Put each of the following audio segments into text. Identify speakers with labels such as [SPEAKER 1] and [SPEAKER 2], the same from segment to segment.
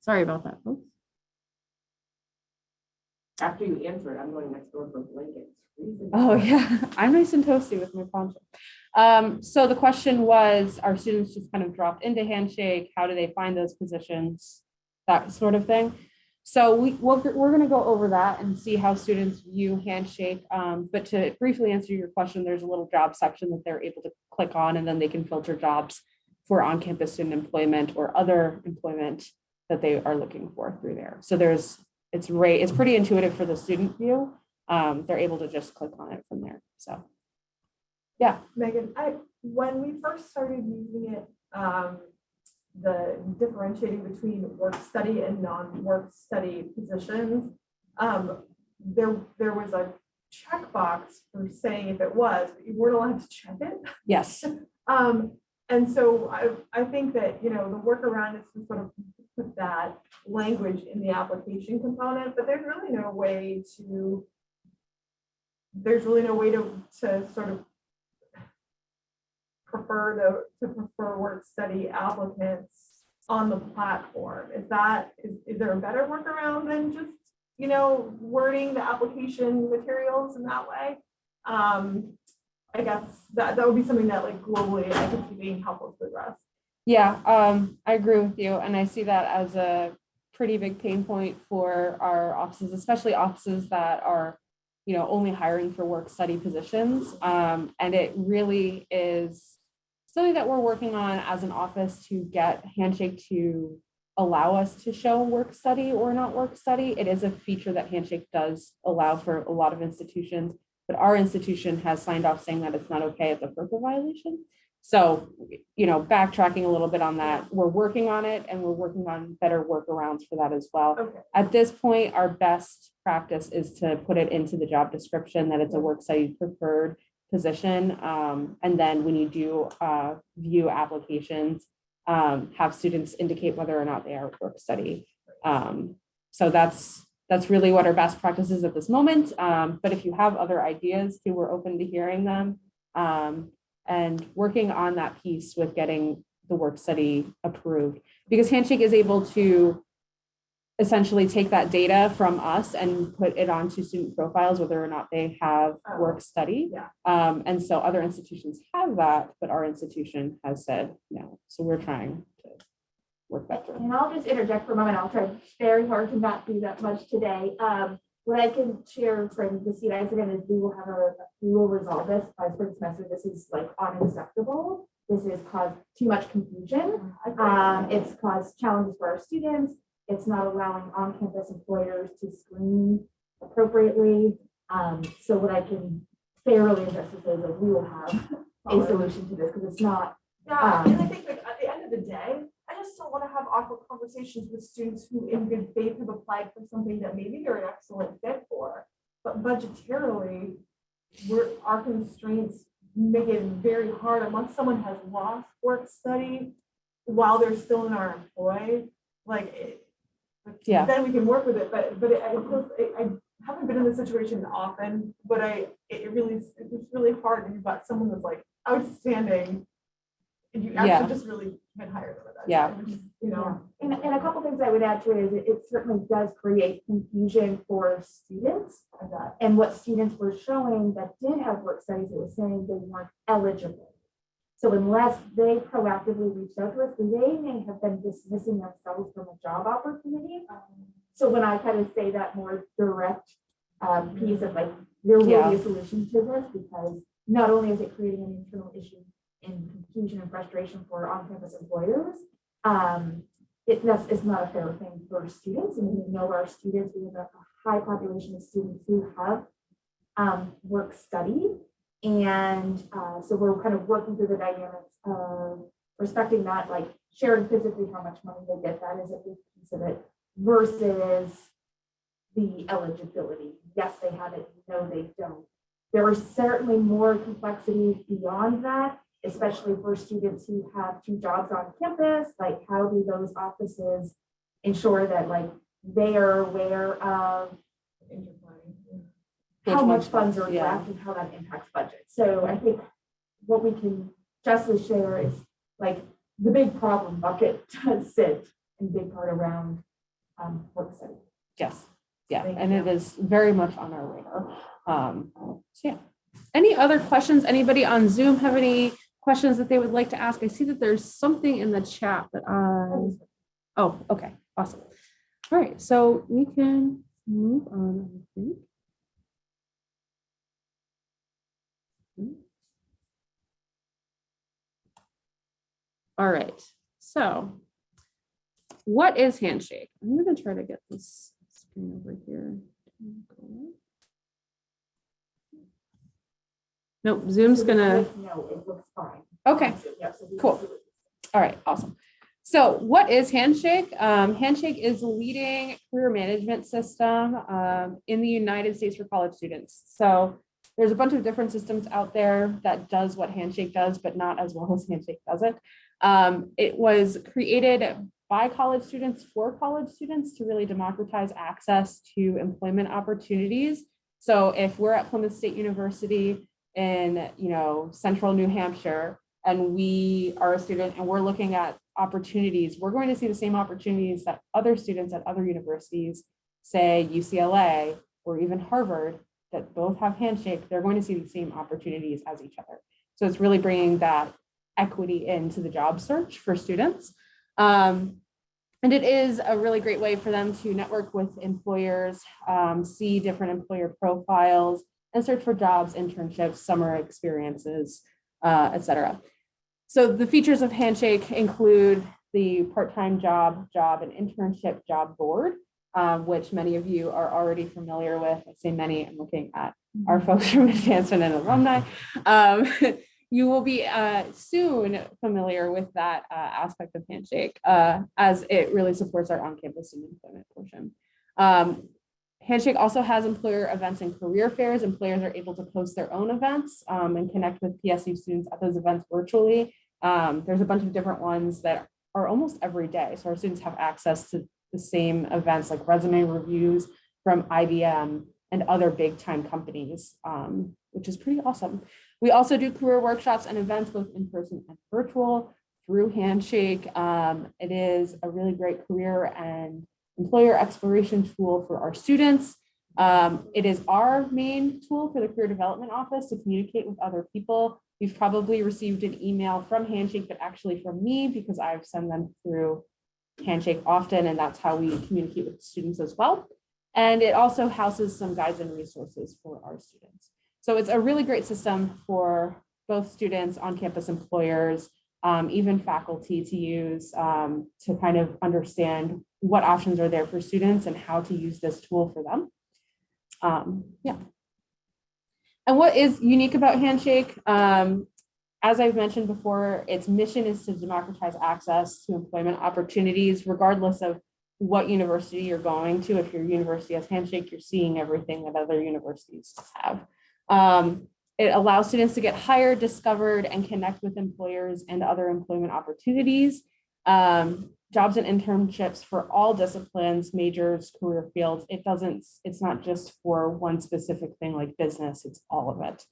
[SPEAKER 1] Sorry about that, folks.
[SPEAKER 2] After you answer it, I'm going next door for blankets.
[SPEAKER 1] Oh, yeah, I'm nice and toasty with my poncho. Um, so the question was, are students just kind of dropped into Handshake? How do they find those positions? That sort of thing. So we, we're, we're gonna go over that and see how students view Handshake. Um, but to briefly answer your question, there's a little job section that they're able to click on and then they can filter jobs for on-campus student employment or other employment that they are looking for through there. So there's, it's right, it's pretty intuitive for the student view um, they're able to just click on it from there. So, yeah,
[SPEAKER 3] Megan, I, when we first started using it, um, the differentiating between work study and non-work study positions, um, there, there was a checkbox for saying if it was, but you weren't allowed to check it.
[SPEAKER 1] yes,
[SPEAKER 3] Um, and so I, I think that, you know, the workaround is to sort of put that language in the application component, but there's really no way to, there's really no way to, to sort of prefer the, to prefer work study applicants on the platform. Is that, is, is there a better workaround than just, you know, wording the application materials in that way? Um, I guess that, that would be something that like globally I could see being helpful to address.
[SPEAKER 1] Yeah, um, I agree with you. And I see that as a pretty big pain point for our offices, especially offices that are, you know, only hiring for work study positions. Um, and it really is something that we're working on as an office to get Handshake to allow us to show work study or not work study. It is a feature that Handshake does allow for a lot of institutions, but our institution has signed off saying that it's not okay as a FERPA violation. So, you know, backtracking a little bit on that, we're working on it and we're working on better workarounds for that as well.
[SPEAKER 3] Okay,
[SPEAKER 1] At this point, our best practice is to put it into the job description that it's a work study preferred position. Um, and then when you do uh, view applications, um, have students indicate whether or not they are work study. Um, so that's that's really what our best practice is at this moment. Um, but if you have other ideas too, we're open to hearing them um, and working on that piece with getting the work study approved because Handshake is able to essentially take that data from us and put it onto student profiles, whether or not they have
[SPEAKER 3] Oh,
[SPEAKER 1] work study.
[SPEAKER 3] yeah.
[SPEAKER 1] Um, and so other institutions have that, but our institution has said no. So we're trying to work that through.
[SPEAKER 4] And I'll just interject for a moment. I'll try very hard to not do that much today. Um, what I can share from the seat again is we will have a, we will resolve this by spring semester. This is like unacceptable. This has caused too much confusion. Um, it's caused challenges for our students. It's not allowing on-campus employers to screen appropriately. Um, so what I can fairly address is that we will have a solution to this because it's not
[SPEAKER 3] Yeah,
[SPEAKER 4] Um,
[SPEAKER 3] and I think like at the end of the day, I just don't want to have awkward conversations with students who in good faith have applied for something that maybe they're an excellent fit for. But budgetarily, we're, our constraints make it very hard unless someone has lost work study while they're still in our employ, like it.
[SPEAKER 1] Yeah.
[SPEAKER 3] Then we can work with it, but, but I, I- I haven't been in this situation often, but I, it really, it's really hard when you've got someone that's like outstanding. And you
[SPEAKER 1] Yeah.
[SPEAKER 3] actually just really can't hire them at that
[SPEAKER 1] Yeah.
[SPEAKER 3] which is, You know.
[SPEAKER 4] And, and a couple things I would add to it is it- it certainly does create confusion for students. And what students were showing that did have work studies, it was saying they weren't eligible. So unless they proactively reached out to us, they may have been dismissing themselves from a job opportunity. So when I kind of say that more direct um, piece of like, there will
[SPEAKER 1] Yeah.
[SPEAKER 4] be a solution to this because not only is it creating an internal issue in confusion and frustration for on-campus employers, um, it, not a fair thing for students, and we know our students, we have a high population of students who have um, work study, and, uh, so we're kind of working through the dynamics of respecting that, like sharing physically how much money they get, that is a big piece of it, versus the eligibility, yes, they have it, no, they don't. There are certainly more complexities beyond that, especially for students who have two jobs on campus, like how do those offices ensure that like they are aware of how much funds are
[SPEAKER 1] yeah.
[SPEAKER 4] left and how that impacts budget. So I think what we can justly share is like the big problem bucket does sit in big part around um, work study.
[SPEAKER 1] Yes, yeah,
[SPEAKER 4] Thank
[SPEAKER 1] and it
[SPEAKER 4] you.
[SPEAKER 1] is very much on our radar. Um, so yeah. Any other questions? Anybody on Zoom have any questions that they would like to ask? I see that there's something in the chat that I, oh, okay, awesome. All right, so we can move on. I think. Hmm. All right, so what is Handshake? I'm gonna try to get this screen over here. Nope, Zoom's gonna,
[SPEAKER 4] No, it looks fine.
[SPEAKER 1] okay.
[SPEAKER 4] Yep, so we can
[SPEAKER 1] Cool.
[SPEAKER 4] see what-
[SPEAKER 1] All right, awesome. So what is Handshake? Um, Handshake is the leading career management system um, in the United States for college students. So there's a bunch of different systems out there that does what Handshake does, but not as well as Handshake does it. Um, it was created by college students for college students to really democratize access to employment opportunities. So if we're at Plymouth State University in, you know, central New Hampshire, and we are a student and we're looking at opportunities, we're going to see the same opportunities that other students at other universities, say UCLA or even Harvard, that both have handshake, they're going to see the same opportunities as each other. So it's really bringing that equity into the job search for students. Um, and it is a really great way for them to network with employers, um, see different employer profiles, and search for jobs, internships, summer experiences, uh, et cetera. So the features of Handshake include the part-time job, job and internship job board, um, which many of you are already familiar with. I say many, I'm looking at our folks from advancement and alumni. Um, you will be uh, soon familiar with that uh, aspect of Handshake uh, as it really supports our on-campus and employment portion. Um, Handshake also has employer events and career fairs. Employers are able to post their own events um, and connect with PSU students at those events virtually. Um, there's a bunch of different ones that are almost every day. So our students have access to the same events like resume reviews from IBM and other big time companies, um, which is pretty awesome. We also do career workshops and events both in person and virtual through Handshake. Um, it is a really great career and employer exploration tool for our students. Um, it is our main tool for the career development office to communicate with other people. You've probably received an email from Handshake, but actually from me because I've sent them through Handshake often, and that's how we communicate with students as well. And it also houses some guides and resources for our students. So it's a really great system for both students, on-campus employers, um, even faculty to use um, to kind of understand what options are there for students and how to use this tool for them. Um, yeah. And what is unique about Handshake? Um, as I've mentioned before, its mission is to democratize access to employment opportunities, regardless of what university you're going to. If your university has Handshake, you're seeing everything that other universities have. Um, it allows students to get hired, discovered, and connect with employers and other employment opportunities. Um, jobs and internships for all disciplines, majors, career fields. It doesn't, it's not just for one specific thing like business, it's all of it.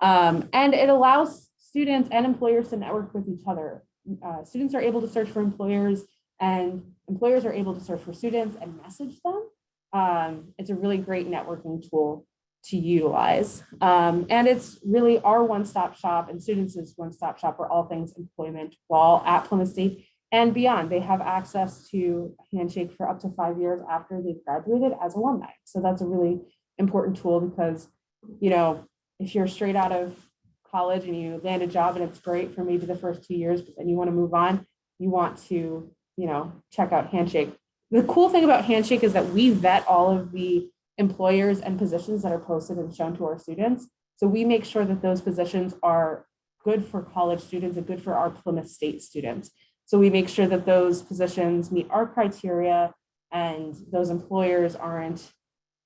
[SPEAKER 1] Um, and it allows students and employers to network with each other. Uh, students are able to search for employers and employers are able to search for students and message them. Um, it's a really great networking tool to utilize. Um, and it's really our one-stop shop and students' one-stop shop for all things employment while at Plymouth State and beyond. They have access to Handshake for up to five years after they've graduated as alumni. So that's a really important tool because, you know, if you're straight out of college and you land a job and it's great for maybe the first two years, but then you want to move on, you want to, you know, check out Handshake. The cool thing about Handshake is that we vet all of the employers and positions that are posted and shown to our students. So we make sure that those positions are good for college students and good for our Plymouth State students. So we make sure that those positions meet our criteria and those employers aren't,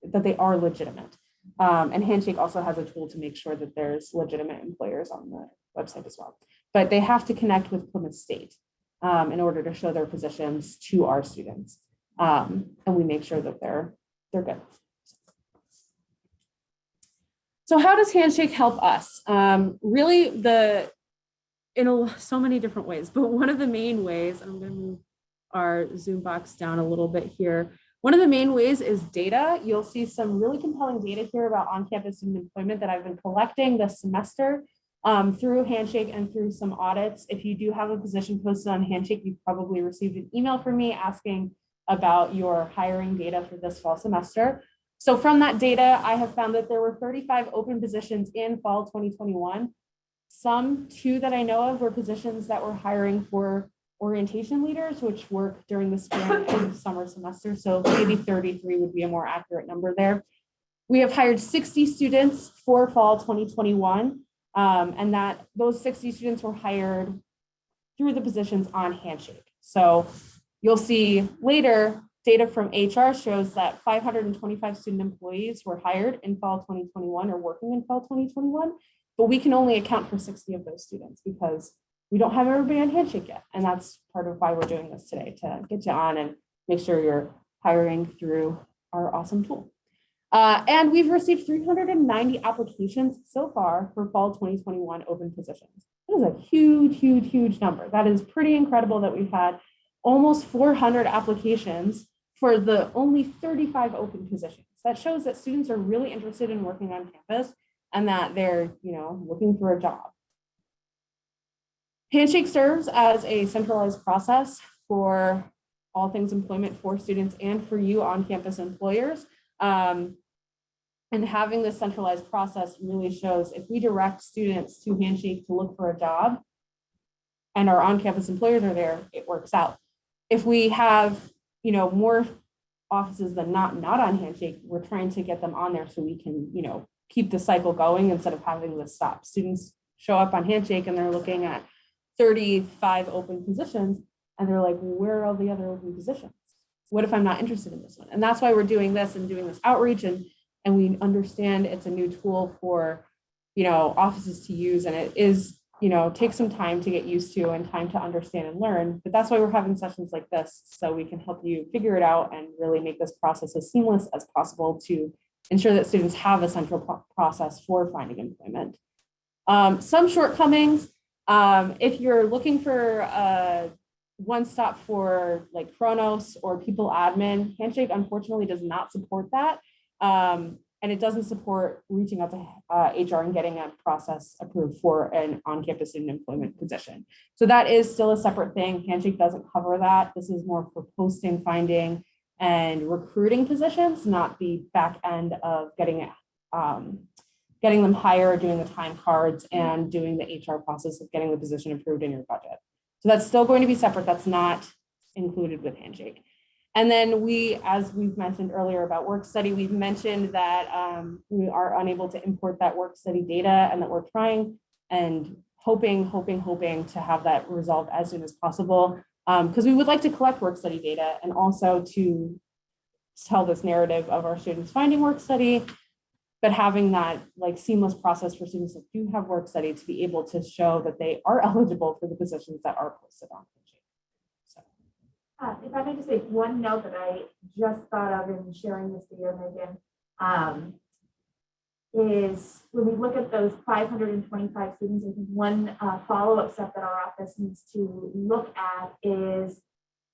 [SPEAKER 1] that they are legitimate. Um, and Handshake also has a tool to make sure that there's legitimate employers on the website as well. But they have to connect with Plymouth State um, in order to show their positions to our students. Um, and we make sure that they're, they're good. So how does Handshake help us? Um, really the, in a, so many different ways, but one of the main ways, I'm gonna move our Zoom box down a little bit here. One of the main ways is data. You'll see some really compelling data here about on-campus student employment that I've been collecting this semester um, through Handshake and through some audits. If you do have a position posted on Handshake, you've probably received an email from me asking about your hiring data for this fall semester. So from that data, I have found that there were 35 open positions in fall 2021. Some two that I know of were positions that were hiring for orientation leaders, which work during the spring and summer semester. So maybe 33 would be a more accurate number there. We have hired 60 students for fall 2021. um, and that those 60 students were hired through the positions on Handshake. So you'll see later, data from HR shows that 525 student employees were hired in fall 2021 or working in fall 2021. But we can only account for 60 of those students because we don't have everybody on Handshake yet. And that's part of why we're doing this today, to get you on and make sure you're hiring through our awesome tool. Uh, and we've received 390 applications so far for fall 2021 open positions. That is a huge, huge, huge number. That is pretty incredible that we've had almost 400 applications for the only 35 open positions. That shows that students are really interested in working on campus and that they're, you know, looking for a job. Handshake serves as a centralized process for all things employment for students and for you on-campus employers. Um, and having this centralized process really shows if we direct students to Handshake to look for a job and our on-campus employers are there, it works out. If we have, you know, more offices than not, not on Handshake, we're trying to get them on there so we can, you know, keep the cycle going instead of having this stop. Students show up on Handshake and they're looking at 35 open positions and they're like, where are all the other open positions? What if I'm not interested in this one? And that's why we're doing this and doing this outreach and and we understand it's a new tool for, you know, offices to use and it is, you know, takes some time to get used to and time to understand and learn. But that's why we're having sessions like this, so we can help you figure it out and really make this process as seamless as possible to ensure that students have a central pro- process for finding employment. Um, some shortcomings, um, if you're looking for a one stop for like Kronos or People Admin, Handshake unfortunately does not support that. Um, and it doesn't support reaching out to uh, HR and getting a process approved for an on-campus student employment position. So that is still a separate thing. Handshake doesn't cover that. This is more for posting, finding, and recruiting positions, not the back end of getting um, getting them hired, doing the time cards, and doing the HR process of getting the position approved in your budget. So that's still going to be separate. That's not included with Handshake. And then we, as we've mentioned earlier about work study, we've mentioned that um, we are unable to import that work study data and that we're trying and hoping, hoping, hoping to have that resolved as soon as possible. Because we would like to collect work study data and also to tell this narrative of our students finding work study, but having that like seamless process for students that do have work study to be able to show that they are eligible for the positions that are posted on.
[SPEAKER 4] Uh, if I may just make one note that I just thought of in sharing this video, Megan, um, is when we look at those five hundred and twenty-five students, I think one, uh, follow-up step that our office needs to look at is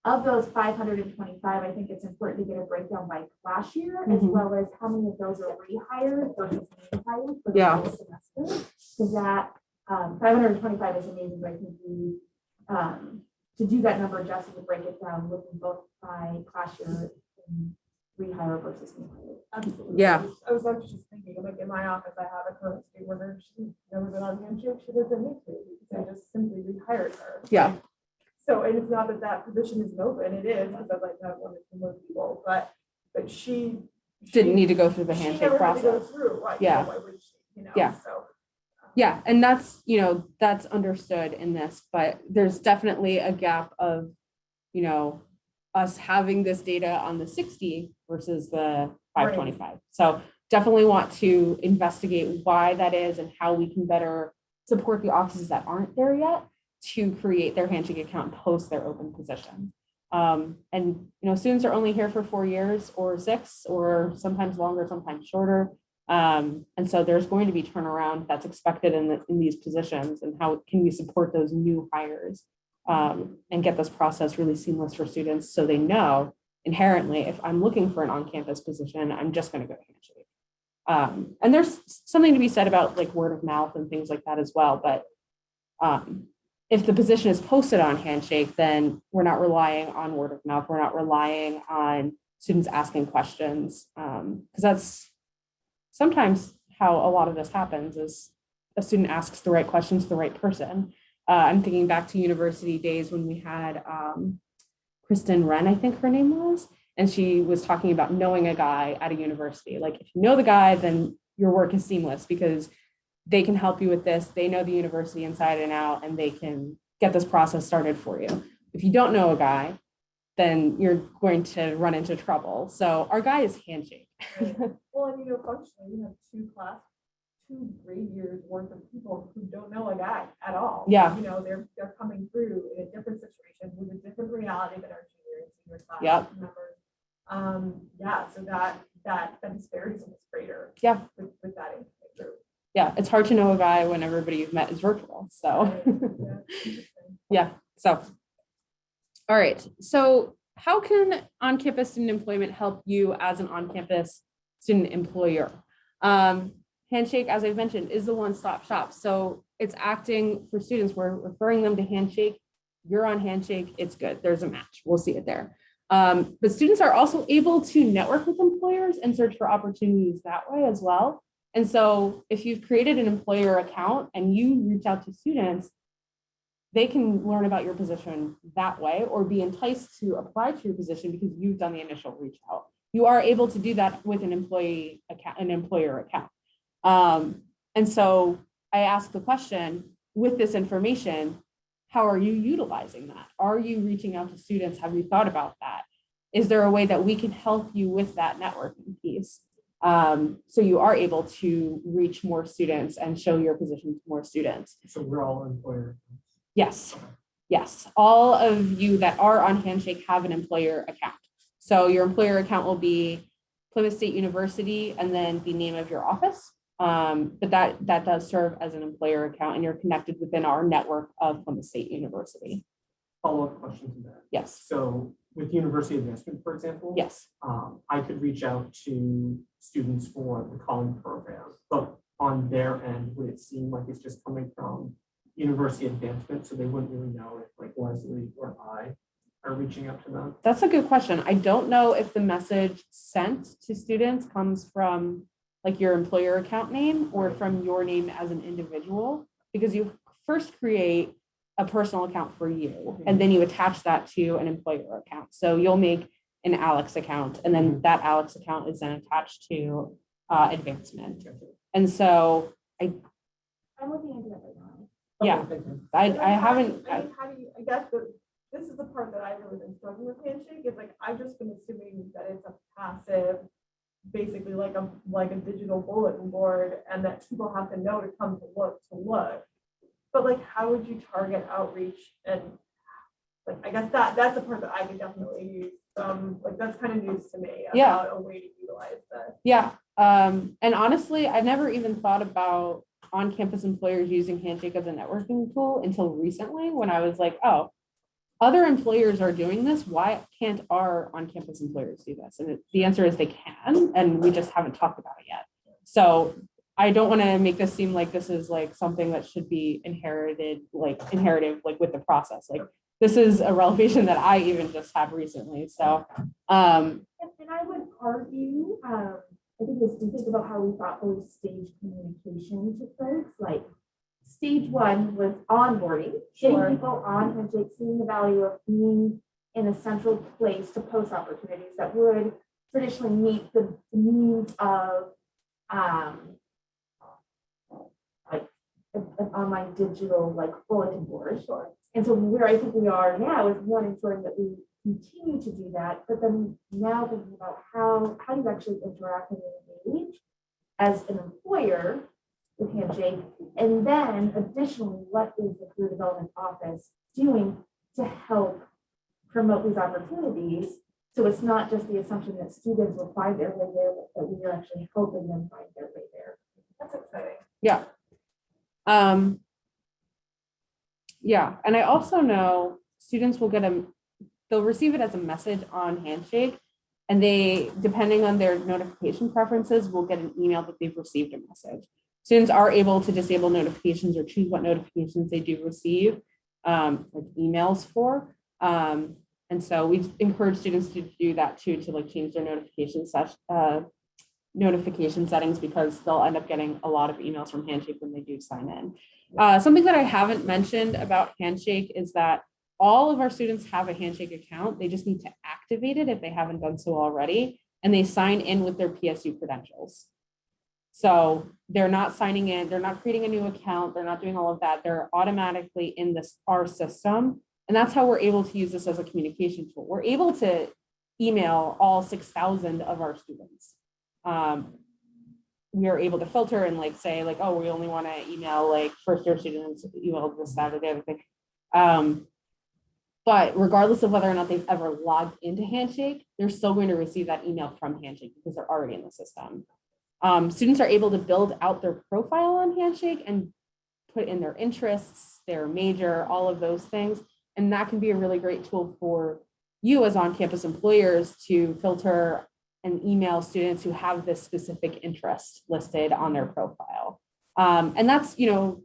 [SPEAKER 4] of those five hundred and twenty-five, I think it's important to get a breakdown by class year, as
[SPEAKER 1] Mhm.
[SPEAKER 4] well as how many of those are rehired versus new hires for the
[SPEAKER 1] Yeah.
[SPEAKER 4] whole semester. Because that, um, five hundred and twenty-five is amazing, but I think we, um, to do that number, Jesse to break it down, looking both by class year and rehire versus new hire.
[SPEAKER 3] Absolutely.
[SPEAKER 1] Yeah.
[SPEAKER 3] I was- I was actually just thinking, like in my office, I have a current state worker, she's never been on the handshake, she doesn't need to, because I just simply rehired her.
[SPEAKER 1] Yeah.
[SPEAKER 3] So, and it's not that that position isn't open, it is, because I'd like to have one or two more people, but, but she.
[SPEAKER 1] Didn't need to go through the
[SPEAKER 3] she
[SPEAKER 1] handshake
[SPEAKER 3] never had to go
[SPEAKER 1] process.
[SPEAKER 3] Through, why, you know,
[SPEAKER 1] Yeah.
[SPEAKER 3] why she, you know,
[SPEAKER 1] Yeah.
[SPEAKER 3] so. um,
[SPEAKER 1] Yeah, and that's, you know, that's understood in this, but there's definitely a gap of, you know, us having this data on the sixty versus the five twenty-five. So definitely want to investigate why that is and how we can better support the offices that aren't there yet to create their handshake account, and post their open position. Um, and, you know, students are only here for four years or six, or sometimes longer, sometimes shorter. Um, and so there's going to be turnaround that's expected in the, in these positions and how can we support those new hires um, and get this process really seamless for students so they know inherently if I'm looking for an on-campus position, I'm just going to go to Handshake. Um, and there's something to be said about like word of mouth and things like that as well. But um, if the position is posted on Handshake, then we're not relying on word of mouth. We're not relying on students asking questions because that's sometimes how a lot of this happens is a student asks the right question to the right person. Uh, I'm thinking back to university days when we had um, Kristen Wren, I think her name was, and she was talking about knowing a guy at a university. Like if you know the guy, then your work is seamless because they can help you with this. They know the university inside and out, and they can get this process started for you. If you don't know a guy, then you're going to run into trouble. So our guy is handshake.
[SPEAKER 3] Well, and you know, functionally, you have two class, two grade years worth of people who don't know a guy at all.
[SPEAKER 1] Yeah.
[SPEAKER 3] You know, they're, they're coming through in a different situation with a different reality than our junior and senior class
[SPEAKER 1] Yep.
[SPEAKER 3] members. Um, yeah, so that, that, that disparity is greater.
[SPEAKER 1] Yeah.
[SPEAKER 3] With, with that group.
[SPEAKER 1] yeah, it's hard to know a guy when everybody you've met is virtual. So.
[SPEAKER 3] Right, yeah.
[SPEAKER 1] Yeah, so. All right, so how can on-campus student employment help you as an on-campus student employer? Um, Handshake, as I've mentioned, is the one-stop shop. So it's acting for students. We're referring them to Handshake. You're on Handshake, it's good. There's a match. We'll see it there. Um, but students are also able to network with employers and search for opportunities that way as well. And so if you've created an employer account and you reach out to students, they can learn about your position that way or be enticed to apply to your position because you've done the initial reach out. You are able to do that with an employee account, an employer account. Um, and so I ask the question, with this information, how are you utilizing that? Are you reaching out to students? Have you thought about that? Is there a way that we can help you with that networking piece? Um, so you are able to reach more students and show your position to more students.
[SPEAKER 5] So we're all employer.
[SPEAKER 1] Yes, yes. All of you that are on Handshake have an employer account. So your employer account will be Plymouth State University and then the name of your office. Um, but that, that does serve as an employer account and you're connected within our network of Plymouth State University.
[SPEAKER 5] Follow-up question to that.
[SPEAKER 1] Yes,
[SPEAKER 5] So with university advancement, for example.
[SPEAKER 1] yes,
[SPEAKER 5] Um, I could reach out to students for the calling program, but on their end, would it seem like it's just coming from university advancement, so they wouldn't really know if like Leslie or I are reaching out to them?
[SPEAKER 1] that's a good question. I don't know if the message sent to students comes from like your employer account name or from your name as an individual, because you first create a personal account for you, and then you attach that to an employer account. So you'll make an Alex account, and then that Alex account is then attached to uh, advancement. And so I.
[SPEAKER 4] I'm looking into it right now.
[SPEAKER 1] Yeah.
[SPEAKER 5] Okay.
[SPEAKER 1] I, I
[SPEAKER 3] then how do you-
[SPEAKER 1] haven't,
[SPEAKER 3] I mean, how do you, I guess the, this is the part that I've really been struggling with handshake, is like, I've just been assuming that it's a passive, basically like a, like a digital bulletin board, and that people have to know to come to look, to look. But like, how would you target outreach and, like, I guess that, that's the part that I could definitely use, um, like, that's kind of news to me
[SPEAKER 1] Yeah.
[SPEAKER 3] about a way to utilize this.
[SPEAKER 1] Yeah, um, and honestly, i've never even thought about on-campus employers using Handshake as a networking tool until recently, when I was like, oh, other employers are doing this, why can't our on-campus employers do this? And the answer is they can, and we just haven't talked about it yet. So I don't want to make this seem like this is like something that should be inherited, like inherited, like with the process, like this is a revelation that I even just have recently, so, um,
[SPEAKER 4] And I would argue, um, I think it's to think about how we thoughtfully stage communication to folks, like. Stage one was onboarding, getting
[SPEAKER 3] Sure.
[SPEAKER 4] people on Handshake, seeing the value of being in a central place to post opportunities that would traditionally meet the the needs of, um. Like, an an online digital like bulletin board. Sure. And so where I think we are now is one, ensuring that we continue to do that, but then now thinking about how, how do you actually interact and engage as an employer with Handshake? And then additionally, what is the career development office doing to help promote these opportunities? So it's not just the assumption that students will find their way there, but that we are actually helping them find their way there.
[SPEAKER 3] That's exciting.
[SPEAKER 1] Yeah. Um. Yeah, and I also know students will get a, they'll receive it as a message on Handshake. And they, depending on their notification preferences, will get an email that they've received a message. Students are able to disable notifications or choose what notifications they do receive, um, like emails for. Um, and so we encourage students to do that too, to like change their notification uh, notification settings because they'll end up getting a lot of emails from Handshake when they do sign in. Uh, something that I haven't mentioned about Handshake is that all of our students have a Handshake account. They just need to activate it if they haven't done so already, and they sign in with their PSU credentials. So they're not signing in, they're not creating a new account, they're not doing all of that. They're automatically in this, our system. And that's how we're able to use this as a communication tool. We're able to email all six thousand of our students. Um, we are able to filter and like say like, oh, we only want to email like first year students, email this, that, or the other thing. Um, but regardless of whether or not they've ever logged into Handshake, they're still going to receive that email from Handshake because they're already in the system. Um, students are able to build out their profile on Handshake and put in their interests, their major, all of those things. And that can be a really great tool for you as on-campus employers to filter and email students who have this specific interest listed on their profile. Um, and that's, you know,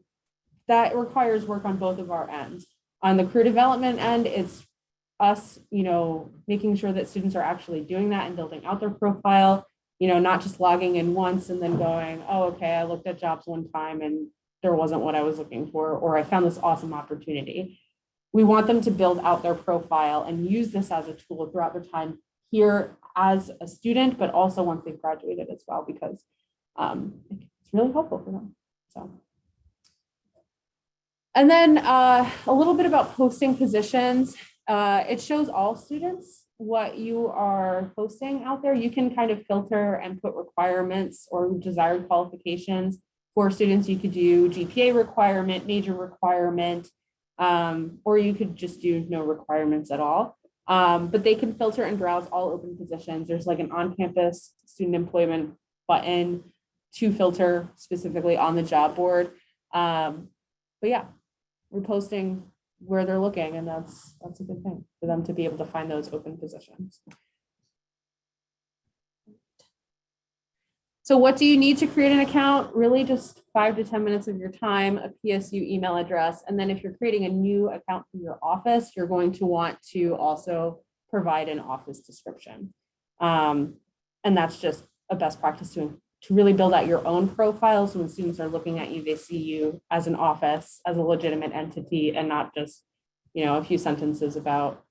[SPEAKER 1] that requires work on both of our ends. On the career development end, it's us, you know, making sure that students are actually doing that and building out their profile, you know, not just logging in once and then going, oh, okay, I looked at jobs one time and there wasn't what I was looking for, or I found this awesome opportunity. We want them to build out their profile and use this as a tool throughout their time here as a student, but also once they've graduated as well, because um, it's really helpful for them. So. And then uh, a little bit about posting positions. Uh, it shows all students what you are posting out there. You can kind of filter and put requirements or desired qualifications for students. You could do GPA requirement, major requirement, um, or you could just do no requirements at all. Um, but they can filter and browse all open positions. There's like an on-campus student employment button to filter specifically on the job board. Um, but yeah, we're posting where they're looking and that's, that's a good thing for them to be able to find those open positions. So what do you need to create an account? Really just five to 10 minutes of your time, a PSU email address. And then if you're creating a new account for your office, you're going to want to also provide an office description. Um, and that's just a best practice to, to really build out your own profile. So when students are looking at you, they see you as an office, as a legitimate entity and not just, you know, a few sentences about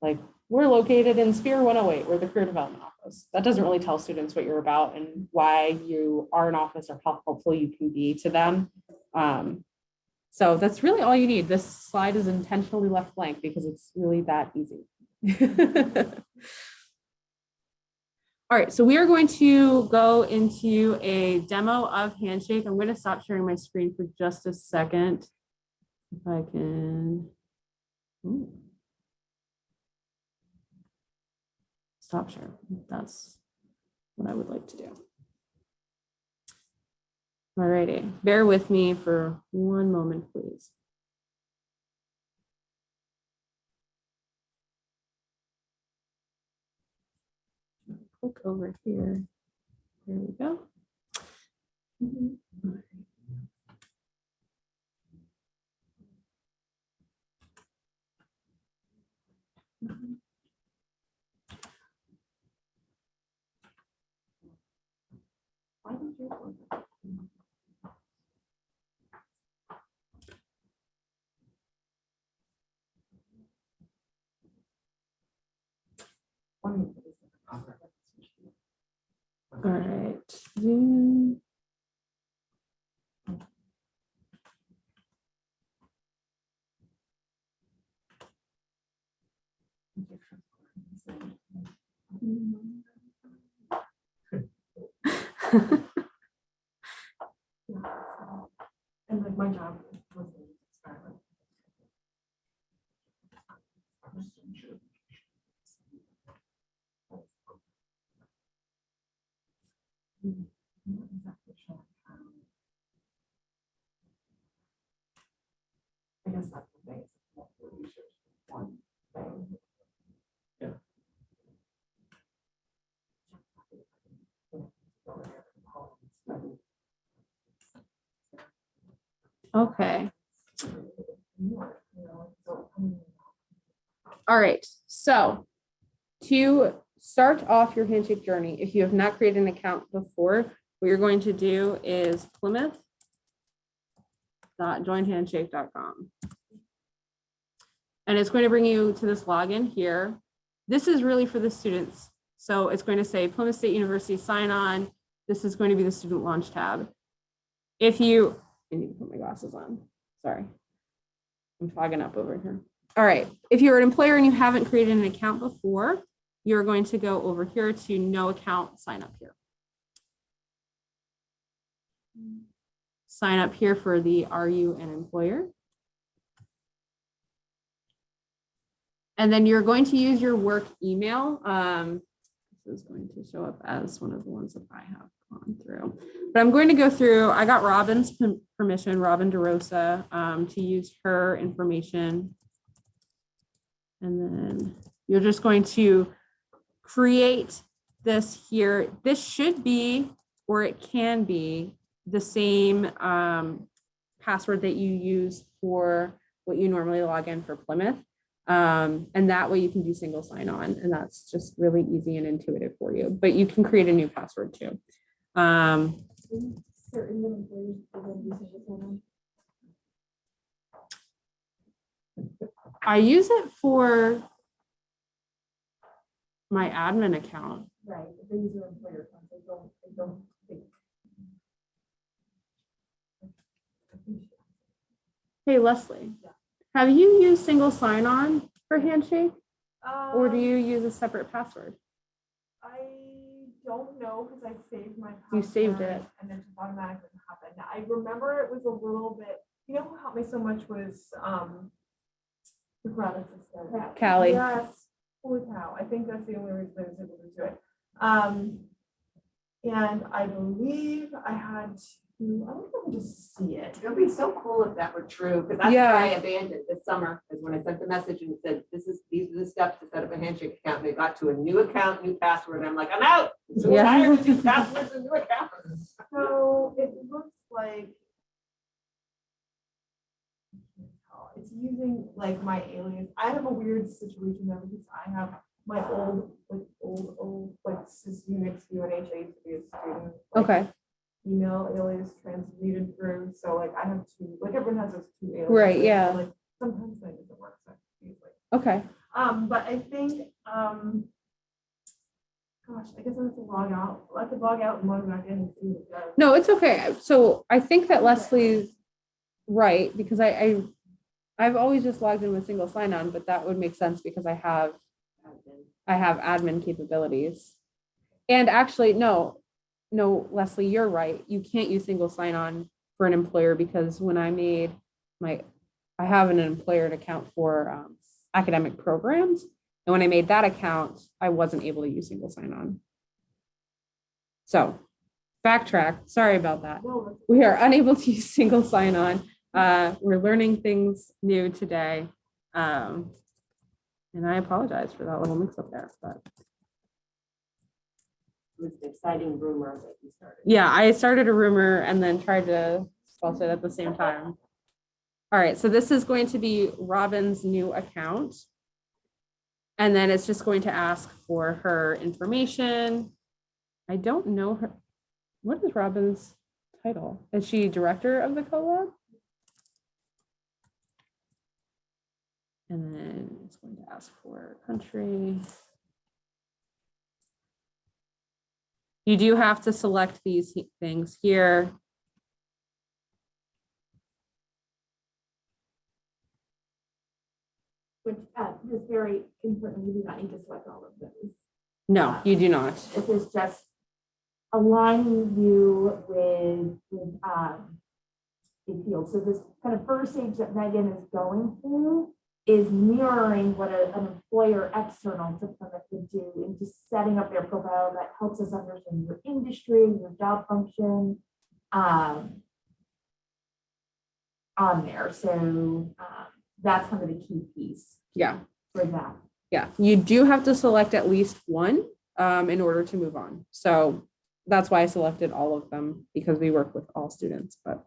[SPEAKER 1] like, we're located in Speare 108, we're the career development office. That doesn't really tell students what you're about and why you are an office or how helpful you can be to them. Um, so that's really all you need. This slide is intentionally left blank because it's really that easy. All right, so we are going to go into a demo of Handshake. I'm going to stop sharing my screen for just a second. If I can. Ooh. Stop share. That's what I would like to do. All righty, bear with me for one moment, please. Click over here. There we go.
[SPEAKER 2] Mm-hmm. Did you? One.
[SPEAKER 1] All right. Zoom.
[SPEAKER 2] And like my job I guess that's the thing. it's multiple one
[SPEAKER 3] thing. Okay,
[SPEAKER 1] all right. So to start off your handshake journey, if you have not created an account before, what you're going to do is Plymouth joinhandshake.com. And it's going to bring you to this login here. This is really for the students. So it's going to say Plymouth State University sign on. This is going to be the student launch tab. If you, I need to put my glasses on, sorry. I'm fogging up over here. All right, if you're an employer and you haven't created an account before, you're going to go over here to no account, sign up here. Sign up here for the Are you an employer? And then you're going to use your work email. Um, This is going to show up as one of the ones that I have gone through. But I'm going to go through, I got Robin's permission, Robin DeRosa, um, to use her information. And then you're just going to create this here. This should be, or it can be, the same um, password that you use for what you normally log in for Plymouth. Um, and that way you can do single sign on and that's just really easy and intuitive for you, but you can create a new password too. Um. I use it for my admin account.
[SPEAKER 4] Right, they use their employer account, they don't, they don't.
[SPEAKER 1] Hey Leslie, have you used single sign on for Handshake or do
[SPEAKER 3] um,
[SPEAKER 1] you use a separate password?
[SPEAKER 3] I don't know, because I saved my.
[SPEAKER 1] You saved
[SPEAKER 3] password
[SPEAKER 1] it.
[SPEAKER 3] And then just automatically happened. I remember it was a little bit, you know, who helped me so much was, um, the grad assistant.
[SPEAKER 1] Callie.
[SPEAKER 3] Yes, holy cow, I think that's the only reason I was able to do it. Um, and I believe I had to, I don't if I can just see it.
[SPEAKER 2] It would be so cool if that were true, because that's
[SPEAKER 1] Yeah.
[SPEAKER 2] why I abandoned this summer, is when I sent the message and said, this is, these are the steps to set up a handshake account. And they got to a new account, new password, and I'm like, I'm out. I'm so
[SPEAKER 1] Yeah.
[SPEAKER 2] tired of these passwords and new accounts.
[SPEAKER 3] So it looks like. It's using like my alias. I have a weird situation though because I have my old, like old, old, like sys Unix UNH. I used to be a student. like,
[SPEAKER 1] Okay,
[SPEAKER 3] Email alias transmuted through. So like I have two, like everyone has those two aliases.
[SPEAKER 1] Right, yeah.
[SPEAKER 3] Like sometimes that doesn't work. So like
[SPEAKER 1] okay.
[SPEAKER 3] um, but I think, um, gosh, I guess I have to log out. I could log out and log back in and see what it does.
[SPEAKER 1] No, it's okay. So I think that Leslie's right because I, I, I've always just logged in with single sign on, but that would make sense because I have, I have admin capabilities. And actually, no, no, Leslie, you're right. You can't use single sign on for an employer because when I made my, I have an employer account for um, academic programs. And when I made that account, I wasn't able to use single sign on. So backtrack, sorry about that. We are unable to use single sign on. Uh, we're learning things new today. Um, and I apologize for that little mix up there, but
[SPEAKER 2] was an exciting rumor that you started.
[SPEAKER 1] yeah, I started a rumor and then tried to spell it at the same time. All right, so this is going to be Robin's new account. And then it's just going to ask for her information. I don't know her. What is Robin's title? Is she director of the co-op? And then it's going to ask for country. You do have to select these things here.
[SPEAKER 4] Which, uh, is very important, You do not need to select all of those.
[SPEAKER 1] No, you do not.
[SPEAKER 4] This is just aligning you with, with, um, the field. So this kind of first stage that Megan is going through is mirroring what a- an employer external to Plymouth would do in just setting up their profile that helps us understand your industry, your job function, um, on there. So, um, that's kind of the key piece
[SPEAKER 1] Yeah,
[SPEAKER 4] for that.
[SPEAKER 1] yeah. You do have to select at least one um, in order to move on. So that's why I selected all of them because we work with all students, but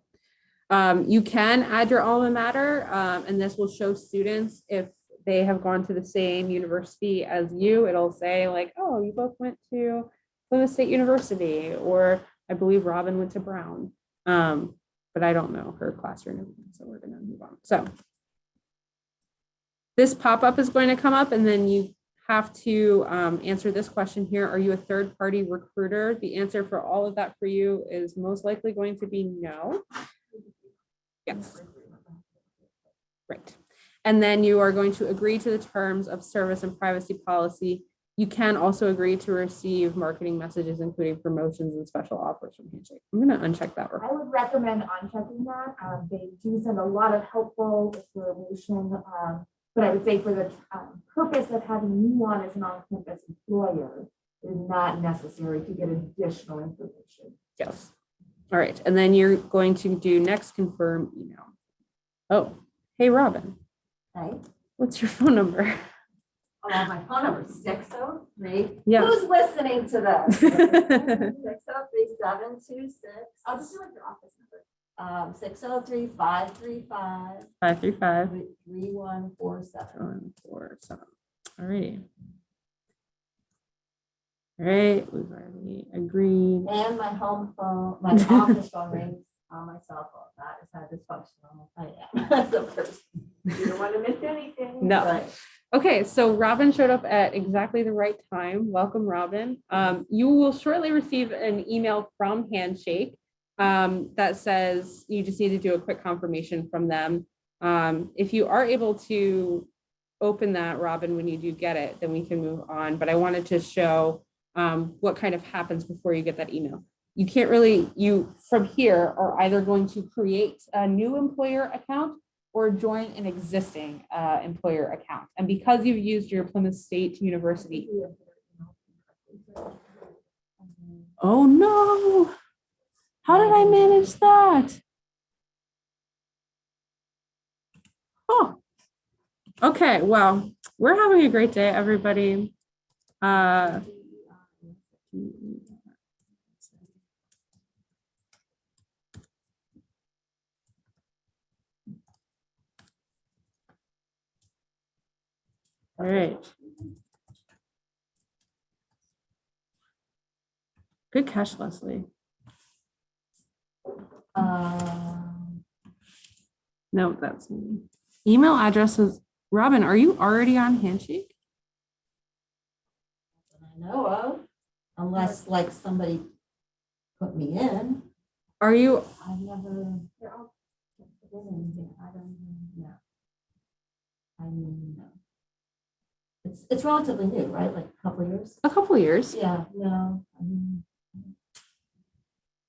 [SPEAKER 1] Um, you can add your alma mater, um, and this will show students if they have gone to the same university as you. It'll say like, oh, you both went to Plymouth State University, or I believe Robin went to Brown. Um, but I don't know her classroom, so we're gonna move on. So this pop-up is going to come up and then you have to um, answer this question here. Are you a third-party recruiter? The answer for all of that for you is most likely going to be no. Yes. Right. And then you are going to agree to the terms of service and privacy policy. You can also agree to receive marketing messages, including promotions and special offers from Handshake. I'm gonna uncheck that.
[SPEAKER 4] I would recommend unchecking that. Um, they do send a lot of helpful information. Um, but I would say for the um, purpose of having you on as an on-campus employer is not necessary to get additional information.
[SPEAKER 1] Yes. All right, and then you're going to do next confirm email. Oh, hey, Robin,
[SPEAKER 2] Right.
[SPEAKER 1] what's your phone number?
[SPEAKER 2] Oh, my phone number is six oh three.
[SPEAKER 1] Yeah.
[SPEAKER 2] Who's listening to this? Six oh three seven two six.
[SPEAKER 4] I'll just do like your office number.
[SPEAKER 2] Um, six oh three five three five
[SPEAKER 1] Five three five,
[SPEAKER 2] three one four seven.
[SPEAKER 1] one, four, seven. All righty. All right, we've already agreed.
[SPEAKER 2] And my home phone, my office phone rings on my cell phone. That is how dysfunctional I am as a person. You don't want to miss anything.
[SPEAKER 1] No.
[SPEAKER 2] Right.
[SPEAKER 1] Okay, so Robin showed up at exactly the right time. Welcome, Robin. Um, you will shortly receive an email from Handshake um, that says you just need to do a quick confirmation from them. Um, if you are able to open that, Robin, when you do get it, then we can move on. But I wanted to show um, what kind of happens before you get that email. You can't really, you from here are either going to create a new employer account or join an existing uh, employer account. And because you've used your Plymouth State University. Oh, no. How did I manage that? Oh, okay. Well, we're having a great day, everybody. Uh, all right. Good catch, Leslie.
[SPEAKER 2] Um,
[SPEAKER 1] No, that's me. Email addresses. Robin, are you already on Handshake?
[SPEAKER 2] I know of, unless like somebody put me in.
[SPEAKER 1] Are you?
[SPEAKER 2] I've never. did anything. I don't know. I mean, no. It's, it's relatively new, right? Like a couple of years?
[SPEAKER 1] A couple years.
[SPEAKER 2] Yeah, no. I mean,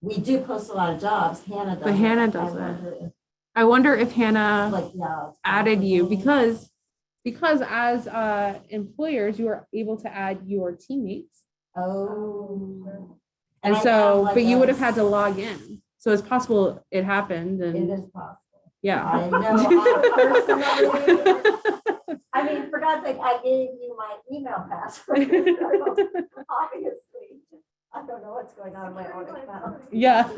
[SPEAKER 2] We do post a lot of jobs. Hannah does.
[SPEAKER 1] But
[SPEAKER 2] it.
[SPEAKER 1] Hannah
[SPEAKER 2] I
[SPEAKER 1] does it.
[SPEAKER 2] wonder if,
[SPEAKER 1] I wonder if Hannah
[SPEAKER 2] Like, yeah. it's
[SPEAKER 1] added you
[SPEAKER 2] possible.
[SPEAKER 1] because because as uh, employers, you are able to add your teammates.
[SPEAKER 2] Oh.
[SPEAKER 1] And
[SPEAKER 2] I
[SPEAKER 1] so,
[SPEAKER 2] like
[SPEAKER 1] but you would have had to log in. So it's possible it happened and
[SPEAKER 2] is possible.
[SPEAKER 1] yeah.
[SPEAKER 2] I know, I I mean, for God's sake, I gave you my email password. Obviously, I don't know what's going on in my own account.
[SPEAKER 1] Yeah.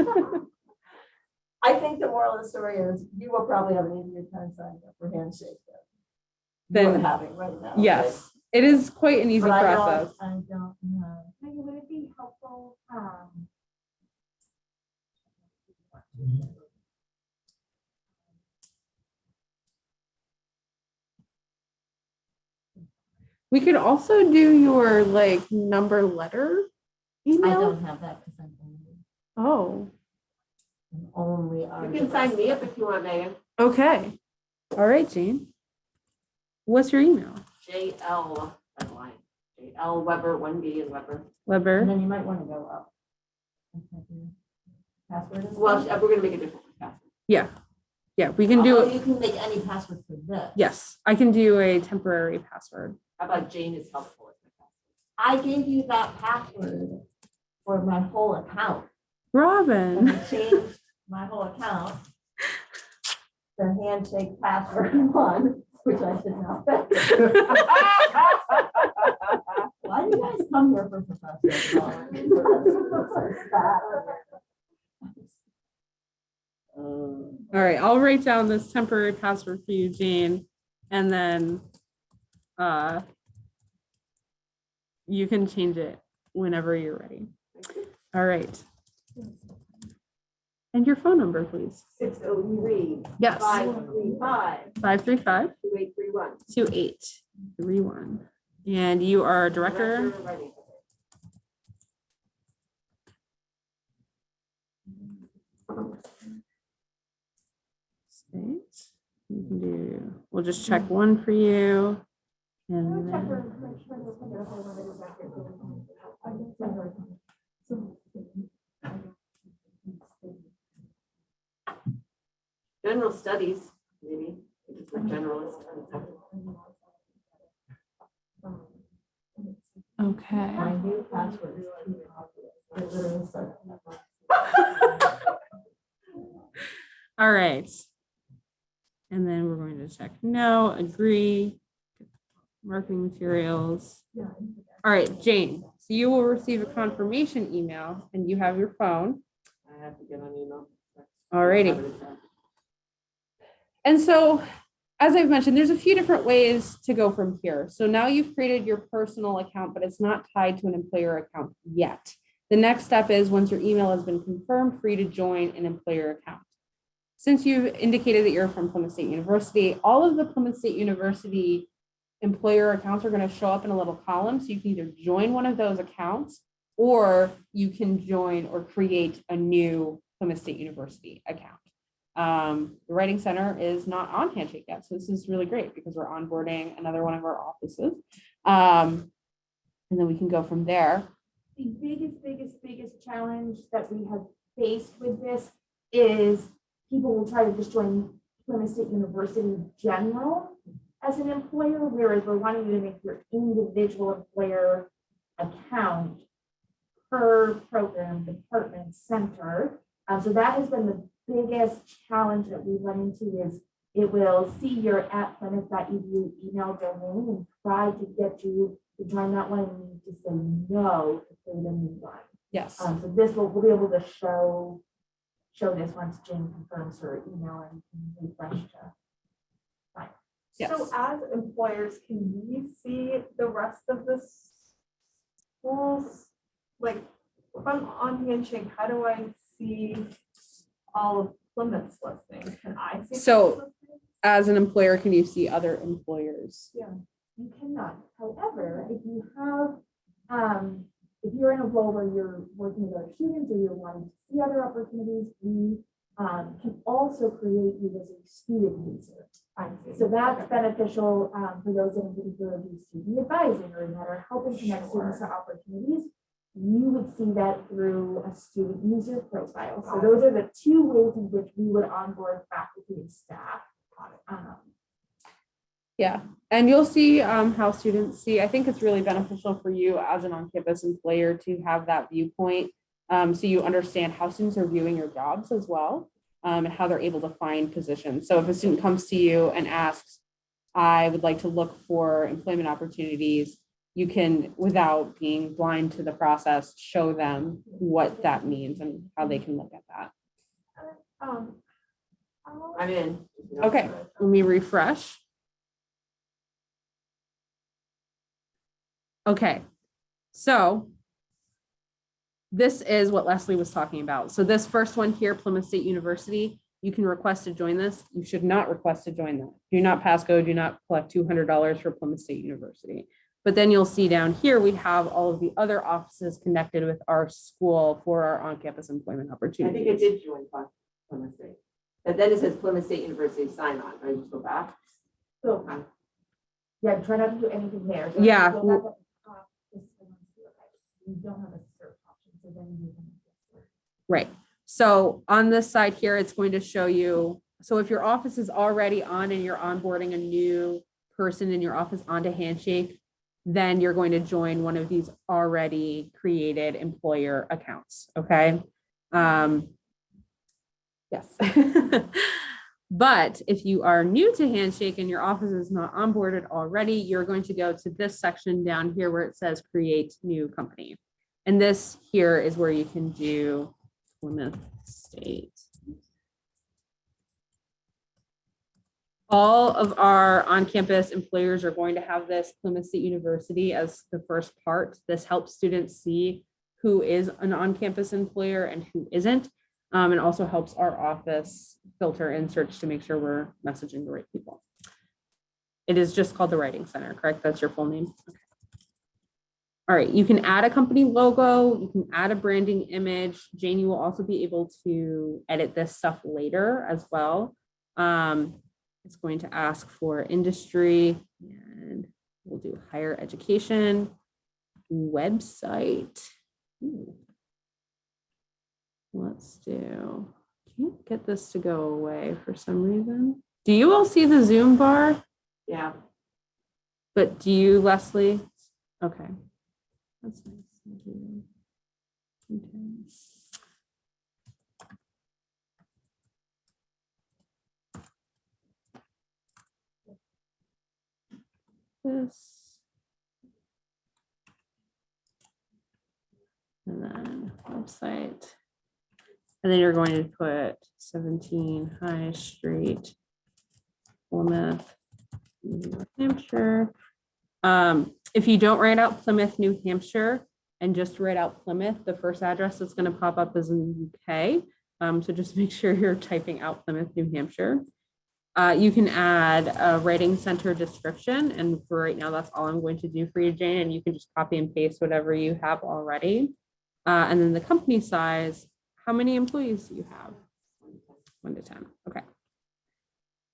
[SPEAKER 2] I think the moral of the story is you will probably have an easier time signing up for Handshake than we're having right now.
[SPEAKER 1] yes, it is quite an easy
[SPEAKER 2] But I don't,
[SPEAKER 1] process.
[SPEAKER 2] I don't know.
[SPEAKER 4] Maybe would it be helpful, um,
[SPEAKER 1] We could also do your like number letter email.
[SPEAKER 2] I don't have that because I'm only,
[SPEAKER 1] Oh,
[SPEAKER 2] I'm only.
[SPEAKER 6] You can sign me up if you want, Megan.
[SPEAKER 1] okay. All right, Jane. What's your email?
[SPEAKER 6] JL, that's line. JL Weber, one B and Weber.
[SPEAKER 2] And
[SPEAKER 1] Weber.
[SPEAKER 2] then you might want to go up. and type your Password. and
[SPEAKER 6] Well,
[SPEAKER 2] stuff.
[SPEAKER 6] we're gonna make a different password.
[SPEAKER 1] Yeah. Yeah, we can
[SPEAKER 2] Oh,
[SPEAKER 1] do,
[SPEAKER 2] You can make any password for this.
[SPEAKER 1] yes, I can do a temporary password.
[SPEAKER 6] How about Jane is helpful? with my
[SPEAKER 2] I gave you that password for my whole account. And
[SPEAKER 1] Robin.
[SPEAKER 2] I changed my whole account. The handshake password one, which I should know. Why do you guys come here for professional development?
[SPEAKER 6] Uh,
[SPEAKER 1] All right, I'll write down this temporary password for you, Jane, and then uh you can change it whenever you're ready. All right. And your phone number, please.
[SPEAKER 2] Six oh three,
[SPEAKER 1] Yes,
[SPEAKER 2] five three five,
[SPEAKER 1] five three five
[SPEAKER 2] two eight three one.
[SPEAKER 1] two eight three one. And you are a director.
[SPEAKER 2] of writing.
[SPEAKER 1] State. You can do, we'll just check one for you. And then,
[SPEAKER 4] for- make sure there's something else I wanted to back there, but I don't think I can.
[SPEAKER 6] General studies, maybe, just like generalist.
[SPEAKER 1] okay.
[SPEAKER 2] My new password is. I literally said.
[SPEAKER 1] All right. And then we're going to check no, agree. Marketing materials. All right, Jane, so you will receive a confirmation email and you have your phone.
[SPEAKER 6] I have to get on email.
[SPEAKER 1] Alrighty. And so, as I've mentioned, there's a few different ways to go from here. So now you've created your personal account, but it's not tied to an employer account yet. The next step is once your email has been confirmed, for you to join an employer account. Since you've indicated that you're from Plymouth State University, all of the Plymouth State University employer accounts are going to show up in a little column. So you can either join one of those accounts or you can join or create a new Plymouth State University account. Um, the Writing Center is not on Handshake yet, so this is really great because we're onboarding another one of our offices. Um, and then we can go from there.
[SPEAKER 4] The biggest, biggest, biggest challenge that we have faced with this is people will try to just join Plymouth State University general as an employer, whereas we're wanting you to make your individual employer account per program, department, center. Um, so that has been the biggest challenge that we run into is it will see your at plymouth.edu email domain and try to get you to join that one and you need to say no to create a new one.
[SPEAKER 1] Yes.
[SPEAKER 4] Um, so this will, we'll be able to show, show this once Jane confirms her email and can refresh to.
[SPEAKER 1] Yes.
[SPEAKER 3] So as employers, can we see the rest of the schools? Like, if I'm on Handshake, how do I see all of Plymouth's listings? Can I see?
[SPEAKER 1] So-
[SPEAKER 3] Plymouth's listings?
[SPEAKER 1] As an employer, can you see other employers?
[SPEAKER 4] Yeah, you cannot, however, if you have, um, if you're in a role where you're working with other students or you're wanting to see other opportunities, we um, can also create you as a student user.
[SPEAKER 3] I see.
[SPEAKER 4] So that's beneficial um, for those that in particular do student advising or that are helping connect students to opportunities. You would see that through a student user profile. So those are the two ways in which we would onboard faculty and staff. Um,
[SPEAKER 1] Yeah, and you'll see um, how students see, I think it's really beneficial for you as an on-campus employer to have that viewpoint. um, so you understand how students are viewing your jobs as well, um, and how they're able to find positions. So if a student comes to you and asks, I would like to look for employment opportunities, you can, without being blind to the process, show them what that means and how they can look at that.
[SPEAKER 3] Um, I'll-
[SPEAKER 6] I'm in.
[SPEAKER 1] Okay, let me refresh. Okay, so this is what Leslie was talking about. So this first one here, Plymouth State University, you can request to join this. You should not request to join that. Do not pass go, do not collect two hundred dollars for Plymouth State University. But then you'll see down here, we have all of the other offices connected with our school for our on-campus employment
[SPEAKER 6] opportunity.
[SPEAKER 1] I
[SPEAKER 6] think it did join Plymouth Plymouth State. But then it says Plymouth State University sign on, I Just go back.
[SPEAKER 4] So, um, yeah, try not to do anything there. So
[SPEAKER 1] Yeah.
[SPEAKER 4] go back up top, just go on to the right. You don't have a search option, so then you can.
[SPEAKER 1] Right. So on this side here, it's going to show you, so if your office is already on and you're onboarding a new person in your office onto Handshake, then you're going to join one of these already created employer accounts, okay? Um, Yes. But if you are new to Handshake and your office is not onboarded already, you're going to go to this section down here where it says create new company. And this here is where you can do Plymouth State All of our on-campus employers are going to have this Plymouth State University as the first part. This helps students see who is an on-campus employer and who isn't. Um, and also helps our office filter and search to make sure we're messaging the right people. It is just called the Writing Center, correct? That's your full name? Okay. All right, you can add a company logo, you can add a branding image. Jane, you will also be able to edit this stuff later as well. Um, it's going to ask for industry and we'll do higher education, website. Ooh. Let's do, can't get this to go away for some reason. Do you all see the Zoom bar?
[SPEAKER 6] Yeah,
[SPEAKER 1] But do you, Leslie? Okay. That's nice. Thank you. Okay. This. And then website. And then you're going to put seventeen High Street, Plymouth, New Hampshire. Um, if you don't write out Plymouth, New Hampshire, and just write out Plymouth, the first address that's gonna pop up is in the UK. Um, so just make sure you're typing out Plymouth, New Hampshire. Uh, you can add a writing center description, and for right now, that's all I'm going to do for you, Jane, and you can just copy and paste whatever you have already. Uh, and then the company size, how many employees do you have? One to ten, okay.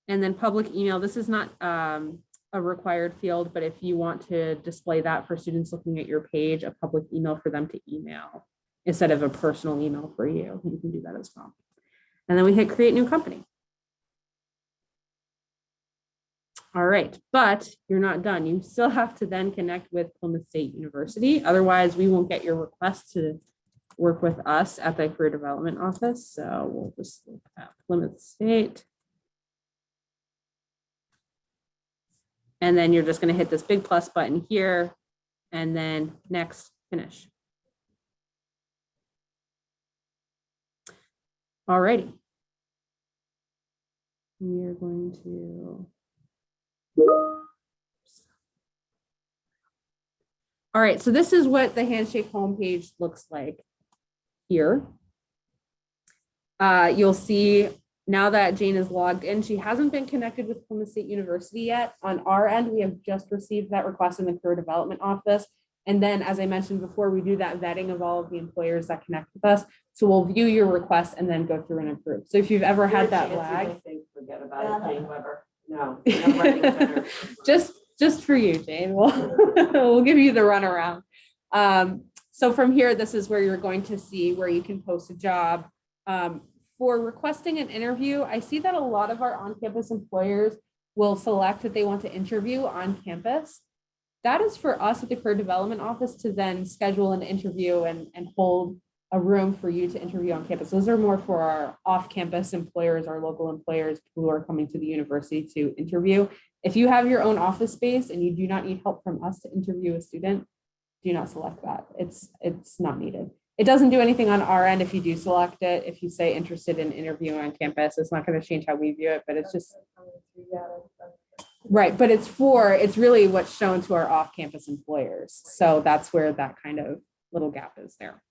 [SPEAKER 1] And then public email, this is not um, a required field, but if you want to display that for students looking at your page, a public email for them to email instead of a personal email for you, you can do that as well. And then we hit create new company. All right, but you're not done. You still have to then connect with Plymouth State University. Otherwise, we won't get your request to work with us at the Career Development Office. So we'll just look at Plymouth State. And then you're just gonna hit this big plus button here and then next, finish. Alrighty. We are going to. All right, so this is what the Handshake homepage looks like here. Uh, you'll see now that Jane is logged in, she hasn't been connected with Plymouth State University yet. On our end, we have just received that request in the career development office. And then, as I mentioned before, we do that vetting of all of the employers that connect with us. So we'll view your request and then go through and approve. So if you've ever had that lag,
[SPEAKER 6] Forget about it, Jane Weber. No.
[SPEAKER 1] just, just for you, Jane, we'll, we'll give you the runaround. Um, so from here, this is where you're going to see where you can post a job. Um, for requesting an interview, I see that a lot of our on-campus employers will select that they want to interview on campus. That is for us at the Career Development Office to then schedule an interview and, and hold a room for you to interview on campus. Those are more for our off-campus employers, our local employers who are coming to the university to interview. If you have your own office space and you do not need help from us to interview a student, do not select that. It's, it's not needed. It doesn't do anything on our end if you do select it. If you say interested in interviewing on campus, it's not going to change how we view it, but it's just, right, but it's for, it's really what's shown to our off-campus employers. So that's where that kind of little gap is there.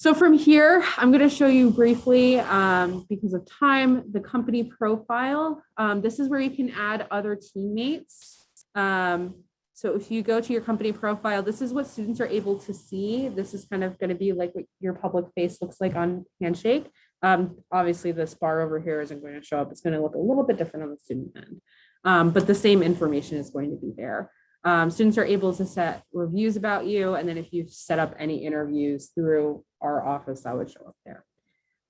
[SPEAKER 1] So from here, I'm going to show you briefly, um, because of time, the company profile. Um, this is where you can add other teammates. Um, so if you go to your company profile, this is what students are able to see. This is kind of going to be like what your public face looks like on Handshake. Um, obviously, this bar over here isn't going to show up. It's going to look a little bit different on the student end, um, but the same information is going to be there. Um, students are able to set reviews about you, and then if you set up any interviews through our office, that would show up there.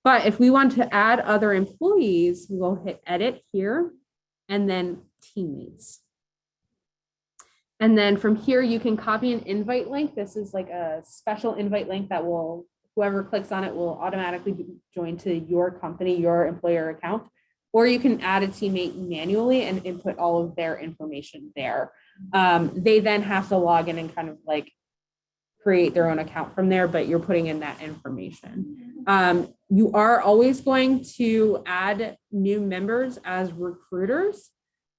[SPEAKER 1] But if we want to add other employees, we will hit edit here and then teammates. And then from here, you can copy an invite link. This is like a special invite link that will, whoever clicks on it will automatically be joined to your company, your employer account. Or you can add a teammate manually and input all of their information there. Um, they then have to log in and kind of like create their own account from there, but you're putting in that information. Um, you are always going to add new members as recruiters.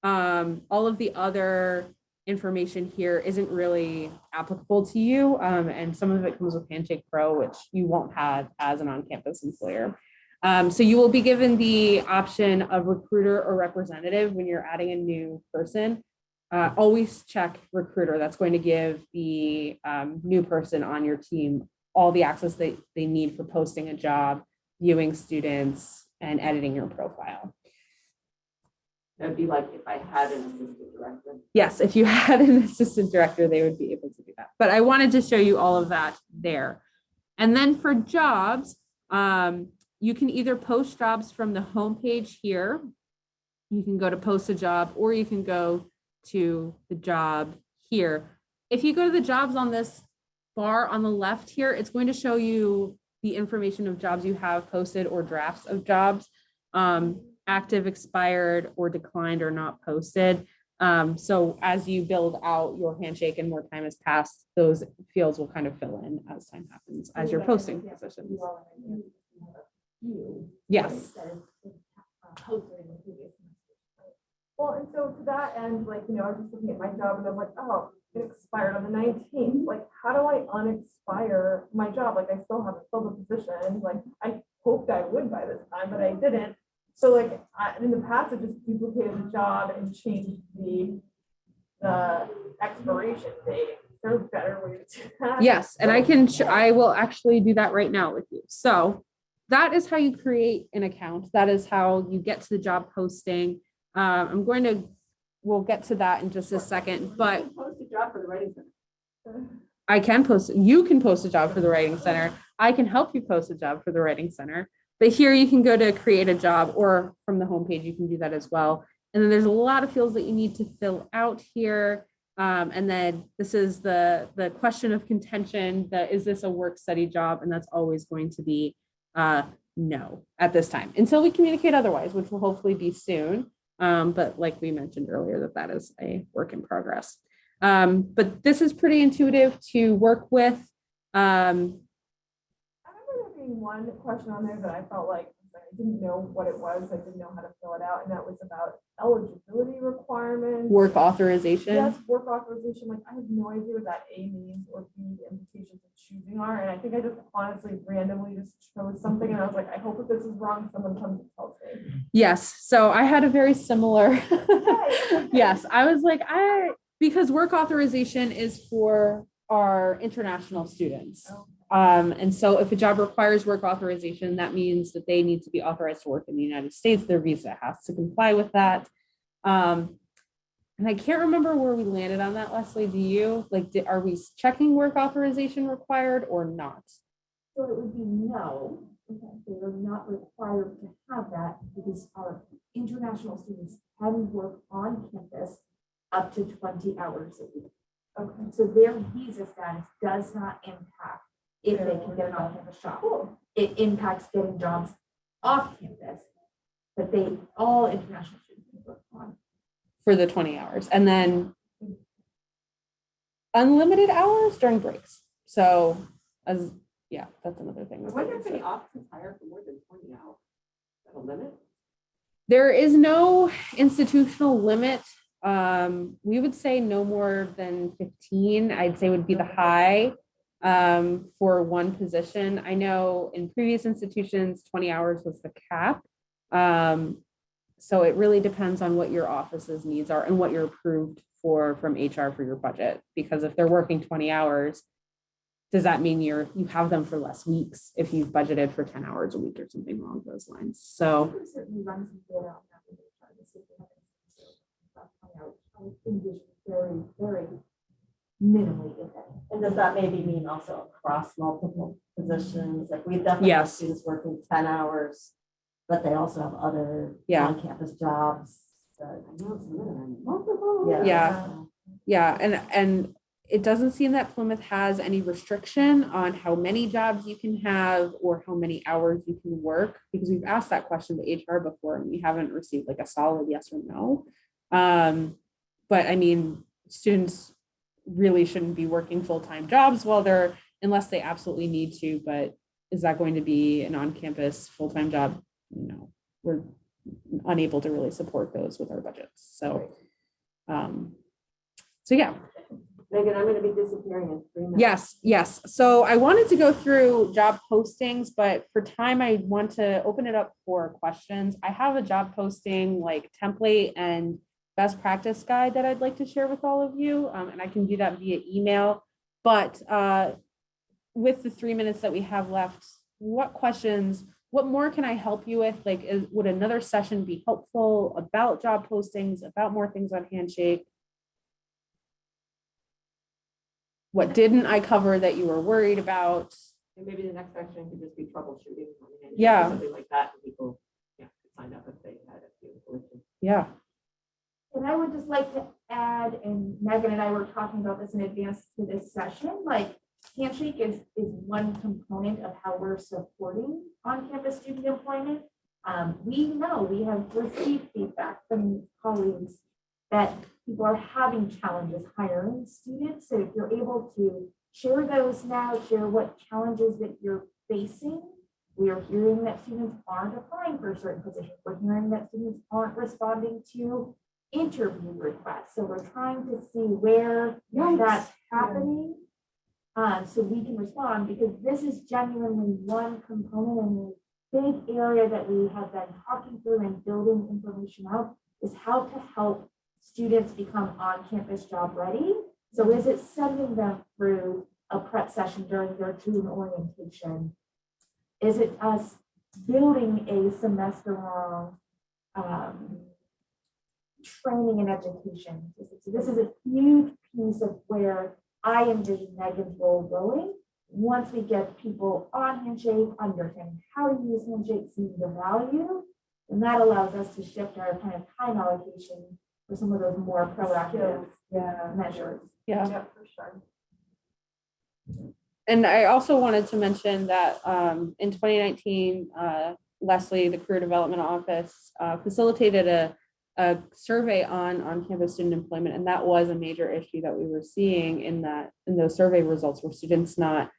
[SPEAKER 1] Um, all of the other information here isn't really applicable to you. Um, and some of it comes with Handshake Pro, which you won't have as an on-campus employer. Um, so you will be given the option of recruiter or representative when you're adding a new person. Uh, always check recruiter. That's going to give the um, new person on your team all the access they, they need for posting a job, viewing students, and editing your profile.
[SPEAKER 6] That'd be like if I had an assistant director.
[SPEAKER 1] Yes, if you had an assistant director, they would be able to do that. But I wanted to show you all of that there. And then for jobs, um, you can either post jobs from the homepage here. You can go to post a job, or you can go to the job here. If you go to the jobs on this bar on the left here, it's going to show you the information of jobs you have posted or drafts of jobs. Um, active, expired, or declined or not posted. Um, so as you build out your handshake and more time has passed, those fields will kind of fill in as time happens, as you're posting positions. Yes.
[SPEAKER 3] Well, and so to that end, like, you know, I was just looking at my job and I'm like, oh, it expired on the nineteenth. Like, how do I unexpire my job? Like, I still haven't filled the position. Like, I hoped I would by this time, but I didn't. So like, I, in the past, I just duplicated the job and changed the, the expiration date. Is there a better way to do that?
[SPEAKER 1] Yes, and I can, I will actually do that right now with you. So that is how you create an account. That is how you get to the job posting. Um, I'm going to, we'll get to that in just a second, but
[SPEAKER 6] Post a job for the writing center.
[SPEAKER 1] I can post, you can post a job for the Writing Center. I can help you post a job for the Writing Center. But here you can go to create a job or from the homepage, you can do that as well. And then there's a lot of fields that you need to fill out here. Um, and then this is the, the question of contention that is this a work study job? And that's always going to be uh, no at this time until we communicate otherwise, which will hopefully be soon. Um, but like we mentioned earlier, that that is a work in progress. Um, but this is pretty intuitive to work with. Um,
[SPEAKER 3] I remember there being one question on there that I felt like I didn't know what it was. I didn't know how to fill it out, and that was about eligibility requirements.
[SPEAKER 1] work authorization.
[SPEAKER 3] Yes, work authorization, like I have no idea what that A means or B, the implications of choosing are, and I think I just honestly randomly just chose something, and I was like, I hope if this is wrong, someone comes and tells me.
[SPEAKER 1] Yes. So I had a very similar. Yes. I was like, I, because work authorization is for our international students. Oh. Um, and so if a job requires work authorization, that means that they need to be authorized to work in the United States. Their visa has to comply with that. Um, and I can't remember where we landed on that, Leslie. Do you? Like, di- are we checking work authorization required or not?
[SPEAKER 4] So it would be no, they are not required to have that because our international students can work on campus up to twenty hours a week. Okay, so their visa status does not impact if they can get an on-campus job. It impacts getting jobs off campus, but they, all international students can work on.
[SPEAKER 1] for the 20 hours and then unlimited hours during breaks. So as, yeah, that's another thing.
[SPEAKER 6] I wonder if any
[SPEAKER 1] said.
[SPEAKER 6] offices hire for more than twenty hours. Is that a limit?
[SPEAKER 1] There is no institutional limit. Um, we would say no more than 15, I'd say would be the high um, for one position. I know in previous institutions, 20 hours was the cap. Um, so it really depends on what your office's needs are and what you're approved for from HR for your budget. Because if they're working 20 hours, does that mean you're, you have them for less weeks if you've budgeted for 10 hours a week or something along those lines? So.
[SPEAKER 4] Very, very minimally, if any.
[SPEAKER 2] And does that maybe mean also across multiple positions? Like we definitely have
[SPEAKER 1] Yes.
[SPEAKER 2] students working ten hours, but they also have other
[SPEAKER 1] Yeah.
[SPEAKER 2] on-campus jobs. that-
[SPEAKER 6] I know it's a limit on multiple.
[SPEAKER 2] Yeah.
[SPEAKER 1] Yeah. Yeah, and, and it doesn't seem that Plymouth has any restriction on how many jobs you can have or how many hours you can work, because we've asked that question to HR before and we haven't received like a solid yes or no. Um, but I mean, students really shouldn't be working full-time jobs while they're, unless they absolutely need to, but is that going to be an on-campus full-time job? No, we're unable to really support those with our budgets, so. Um, so yeah,
[SPEAKER 6] Megan, I'm gonna be disappearing in three minutes.
[SPEAKER 1] Yes, yes. So I wanted to go through job postings, but for time, I want to open it up for questions. I have a job posting like template and best practice guide that I'd like to share with all of you, um, and I can do that via email. But uh, with the three minutes that we have left, what questions, what more can I help you with? Like, is, would another session be helpful about job postings, about more things on Handshake? What didn't I cover that you were worried about?
[SPEAKER 6] And maybe the next section could just be troubleshooting. on the hand,
[SPEAKER 1] Yeah.
[SPEAKER 6] Something like that, people, yeah, could sign up if they had a few glitches.
[SPEAKER 1] Yeah,
[SPEAKER 4] And I would just like to add, and Megan and I were talking about this in advance to this session, like Handshake is, is one component of how we're supporting on-campus student employment. Um, we know, we have received feedback from colleagues that people are having challenges hiring students. So if you're able to share those now, share what challenges that you're facing. We are hearing that students aren't applying for certain positions. We're hearing that students aren't responding to interview requests. So we're trying to see where that's happening. Um, so we can respond because this is genuinely one component and a big area that we have been talking through and building information out is how to help students become on-campus job ready. So is it sending them through a prep session during their June orientation? Is it us building a semester-long um, training and education? So this is a huge piece of where I envision Megan's role going. Once we get people on Handshake, understanding how to use Handshake, seeing the value, and that allows us to shift our kind of time allocation for some of those more proactive
[SPEAKER 2] Yeah.
[SPEAKER 4] measures.
[SPEAKER 1] yeah.
[SPEAKER 3] Yeah, for sure.
[SPEAKER 1] And I also wanted to mention that um, in 2019, uh, Leslie, the Career Development Office, uh, facilitated a, a survey on on-campus student employment, and that was a major issue that we were seeing in that, in those survey results, were students not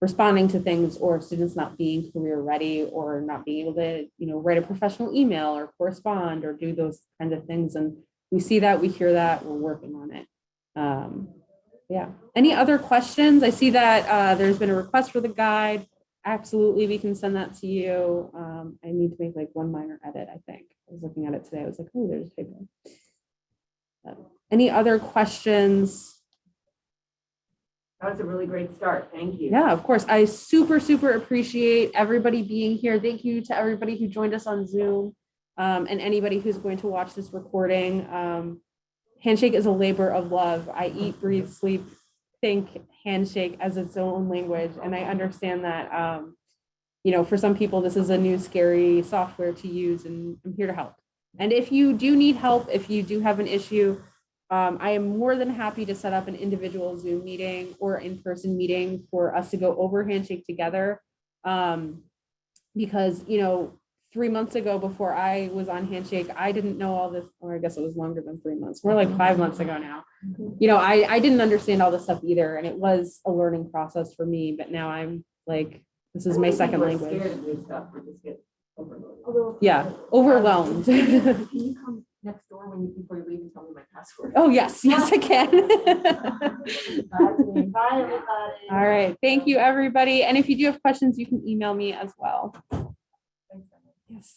[SPEAKER 1] responding to things or students not being career ready or not being able to, you know, write a professional email or correspond or do those kinds of things. And we see that, we hear that, we're working on it. Um, yeah. Any other questions? I see that uh, there's been a request for the guide. Absolutely, we can send that to you. Um, I need to make like one minor edit, I think. I was looking at it today. I was like, oh, there's a typo. Uh, Any other questions?
[SPEAKER 6] That was a really great start. Thank you.
[SPEAKER 1] Yeah, of course. I super, super appreciate everybody being here. Thank you to everybody who joined us on Zoom um, and anybody who's going to watch this recording. Um, handshake is a labor of love. I eat, breathe, sleep, think handshake as its own language. And I understand that, um, you know, for some people, this is a new scary software to use and I'm here to help. And if you do need help, if you do have an issue, um, I am more than happy to set up an individual Zoom meeting or in-person meeting for us to go over Handshake together. Um, because, you know, three months ago before I was on Handshake, I didn't know all this, or I guess it was longer than three months, more like five months ago now. Mm-hmm. You know, I, I didn't understand all this stuff either, and it was a learning process for me, but now I'm like, this is my second language.
[SPEAKER 6] Scared of new stuff, just get overloaded.
[SPEAKER 1] Yeah, overwhelmed.
[SPEAKER 6] Can you come next door when you, before you leave and tell me my password?
[SPEAKER 1] Oh, yes, yes, I can.
[SPEAKER 2] Bye, everybody.
[SPEAKER 1] All right, thank you, everybody. And if you do have questions, you can email me as well. Yes.